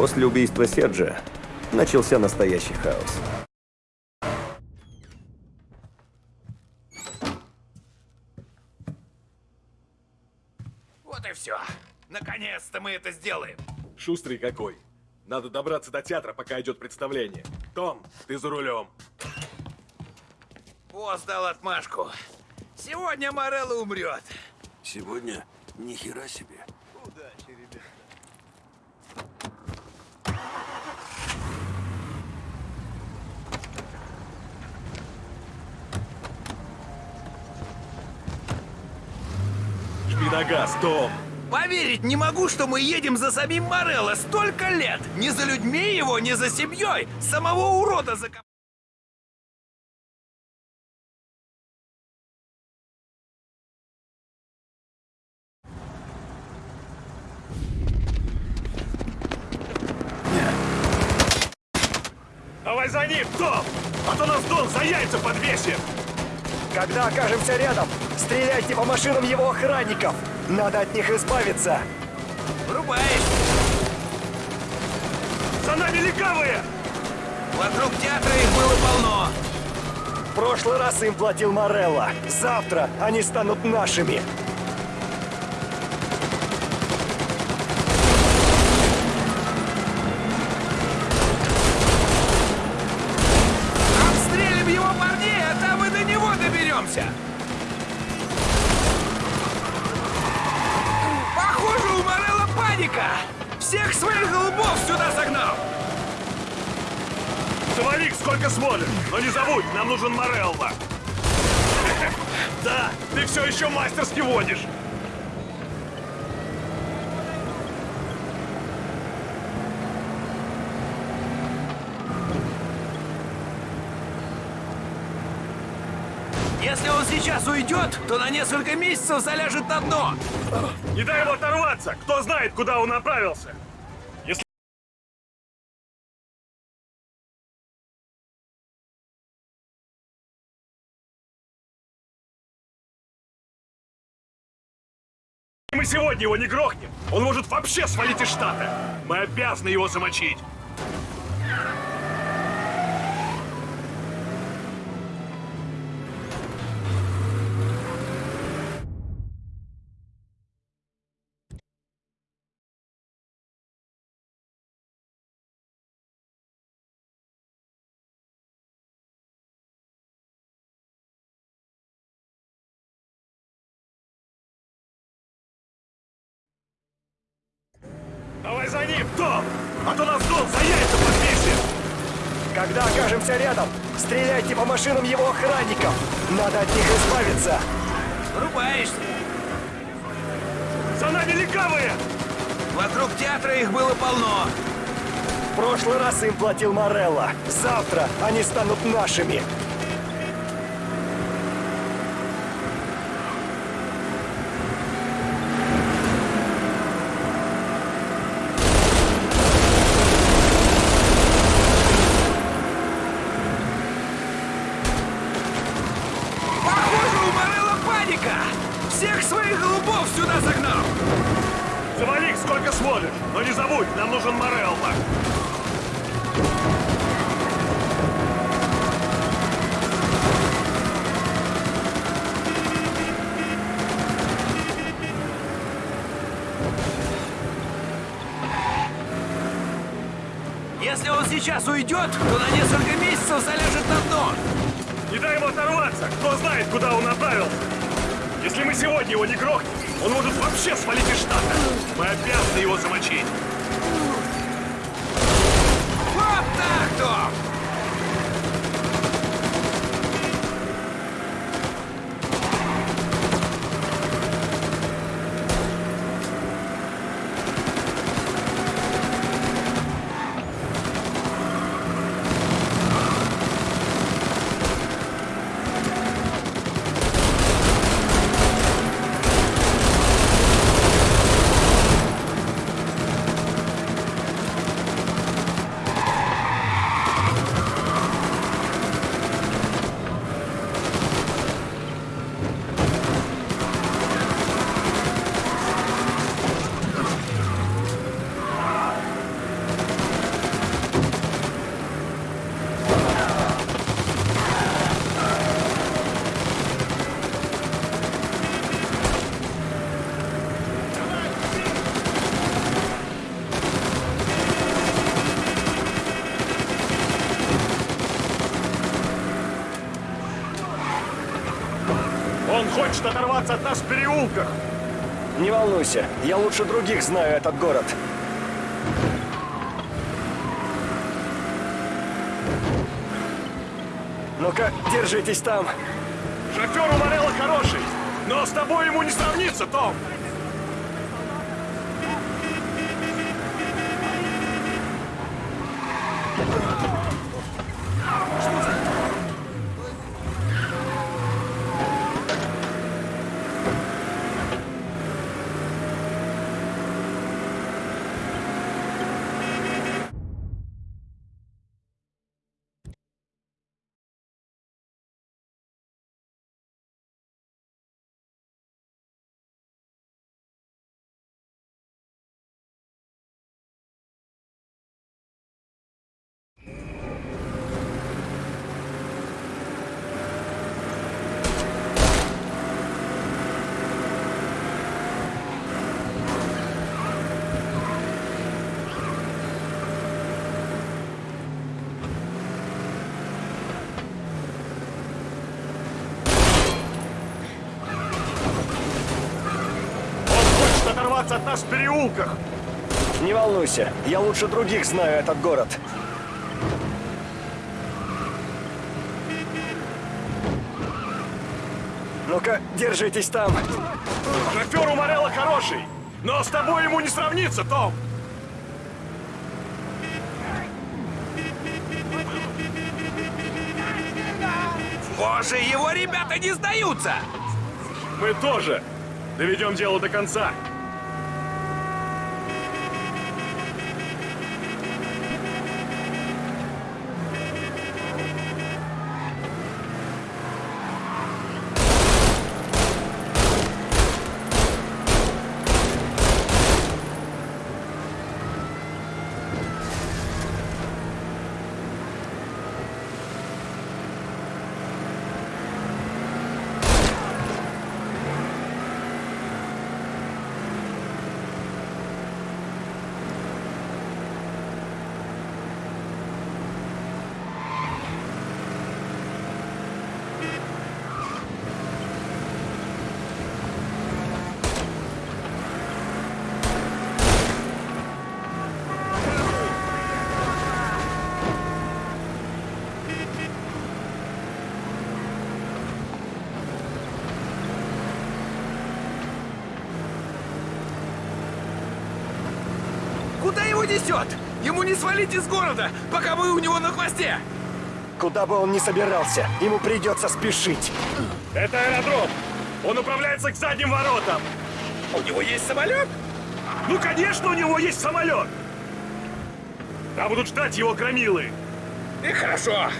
После убийства Серджа начался настоящий хаос. Вот и все. Наконец-то мы это сделаем. Шустрый какой. Надо добраться до театра, пока идет представление. Том, ты за рулем. Босс дал отмашку. Сегодня Морелло умрет. Сегодня? Ни хера себе. Газ, Том. Поверить не могу, что мы едем за самим Морелло столько лет. Не за людьми его, не за семьей. Самого урода закопали. Давай за ним, Том! А то нас Дон за яйца подвесит! Когда окажемся рядом, стреляйте по машинам его охранников. Надо от них избавиться. Врубаешь. За нами легавые! Вокруг театра их было полно. В прошлый раз им платил Морелло. Завтра они станут нашими. Всех своих голубов сюда загнал. Завали сколько сможешь, но не забудь, нам нужен Морелло. Да, ты все еще мастерски водишь. Если он сейчас уйдет, то на несколько месяцев заляжет на дно. Не дай ему оторваться! Кто знает, куда он направился! Мы сегодня его не грохнем, он может вообще свалить из штата. Мы обязаны его замочить. Том! А то нас Дон за яйца подвесит! Когда окажемся рядом, стреляйте по машинам его охранников. Надо от них избавиться. Врубаешься. За нами легавые! Вокруг театра их было полно. В прошлый раз им платил Морелло. Завтра они станут нашими. Сейчас уйдет, то на несколько месяцев заляжет на дно. Не дай ему оторваться! Кто знает, куда он направился! Если мы сегодня его не грохнем, он может вообще свалить из штата! Мы обязаны его замочить! Хочет оторваться от нас в переулках. Не волнуйся, я лучше других знаю этот город. Ну-ка, держитесь там. Шофер у Морелла хороший, но с тобой ему не сравнится, Том. Он оторваться от нас в переулках. Не волнуйся, я лучше других знаю этот город. Ну-ка, держитесь там. Шофер у Морелла хороший, но с тобой ему не сравнится, Том. Боже, его ребята не сдаются! Мы тоже доведем дело до конца. Куда его несет? Ему не свалить из города, пока вы у него на хвосте! Куда бы он ни собирался, ему придется спешить. Это аэродром. Он управляется к задним воротам. У него есть самолет? Ну, конечно, у него есть самолет. Там будут ждать его громилы. И хорошо.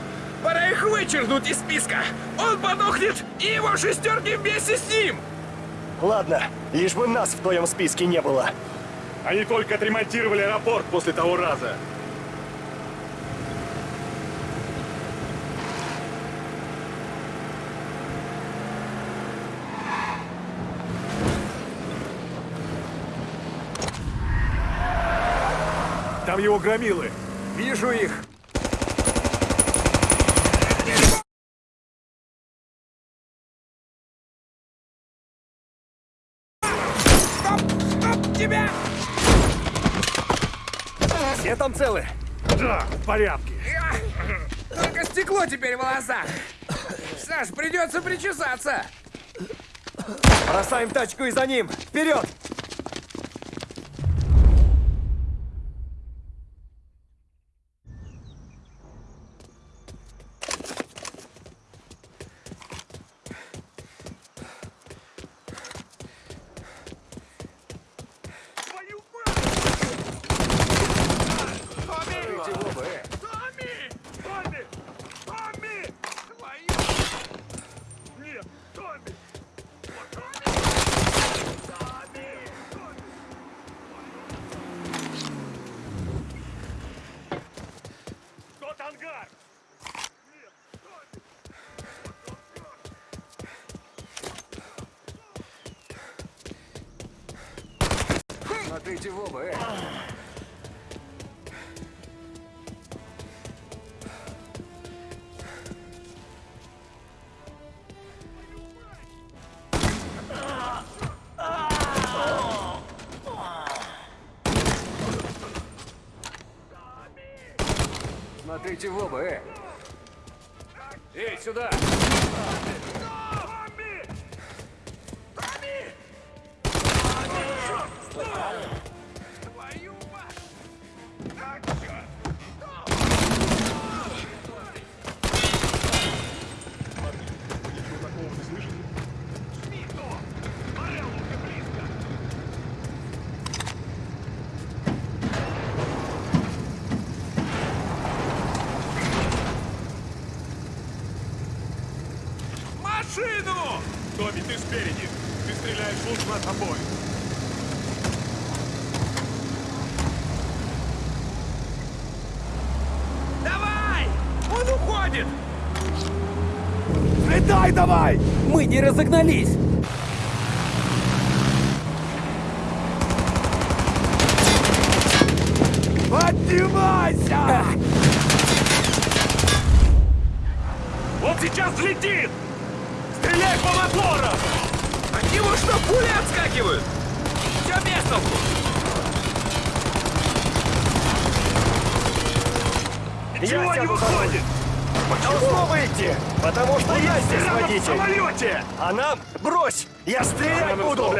Пора их вычеркнуть из списка. Он подохнет, и его шестерки вместе с ним. Ладно, лишь бы нас в твоем списке не было. Они только отремонтировали аэропорт после того раза. Там его громилы. Вижу их. Да, в порядке. Только стекло теперь в волосах. Саш, придется причесаться. Бросаем тачку и за ним! Вперед! Смотрите в оба, э! Эй, сюда! Спереди. Ты стреляешь лучше нас обоих. Давай! Он уходит! Летай давай! Мы не разогнались! Поднимайся! Он сейчас взлетит! Стреляй по моторам! От него что, пули отскакивают? Все без толку! Ничего не за выходит! Должно выйти! Потому что я здесь Прямо в водитель! самолете! А нам... Брось! Я стрелять Надо буду!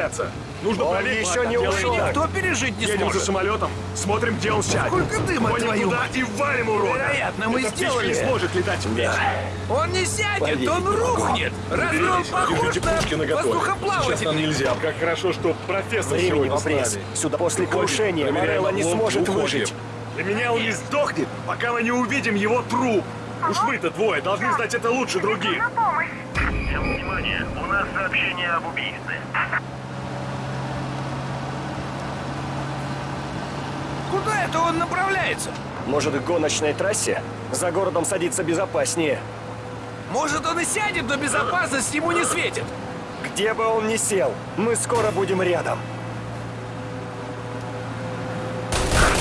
Нужно Он проверить. еще не ушел. Никто пережить не Едем за сможет. самолетом, смотрим, где он сядет. Сколько дыма, Гоним твою туда мать. и валим урода. Вероятно, мы Эта птичка сделали не сможет летать вместе. Он не сядет, Поверить он рухнет! Разве он похож на наготове. Сейчас нам нельзя. Как хорошо, что профессор Времени сегодня с нами. Сюда после Уходим, крушения Морелло не сможет уходим. выжить. Для меня он не сдохнет, пока мы не увидим его труп. Уж вы-то двое должны знать это лучше других. Всем внимание, у нас сообщение об убийстве. Куда это он направляется? Может, к гоночной трассе? За городом садиться безопаснее. Может, он и сядет, но безопасность ему не светит. Где бы он ни сел, мы скоро будем рядом.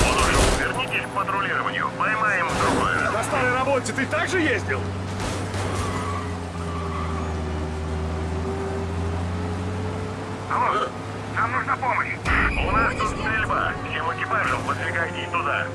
Будужу, вернитесь к патрулированию. Поймаем другое. На старой работе ты также ездил? Алло, нам нужна помощь. У нас тут стрельба. Всем экипажам выдвигайтесь туда.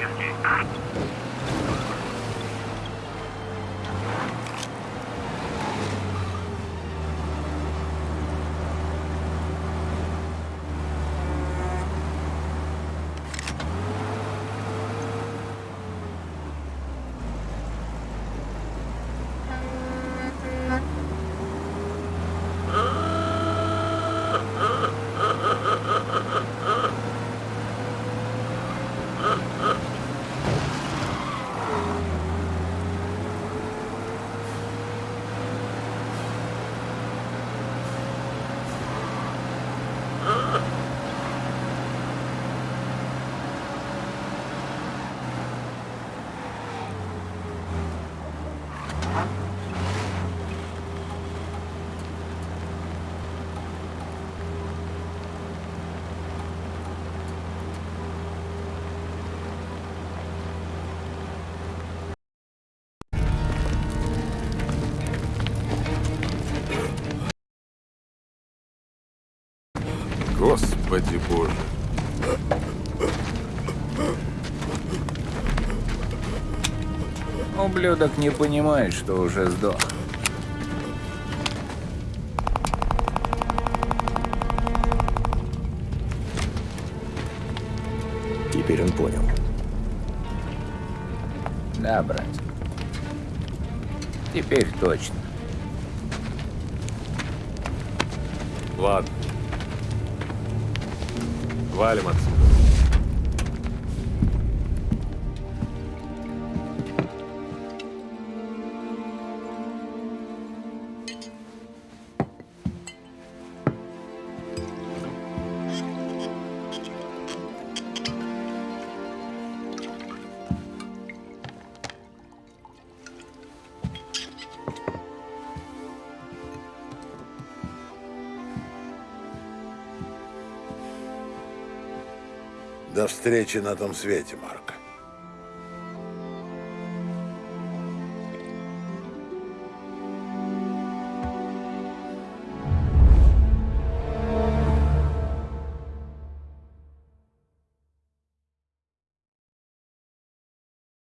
Поиски. Господи боже. Ублюдок не понимает, что уже сдох. Теперь он понял. Да, брат. Теперь точно. Ладно. Валим отсюда. До встречи на том свете, Марк.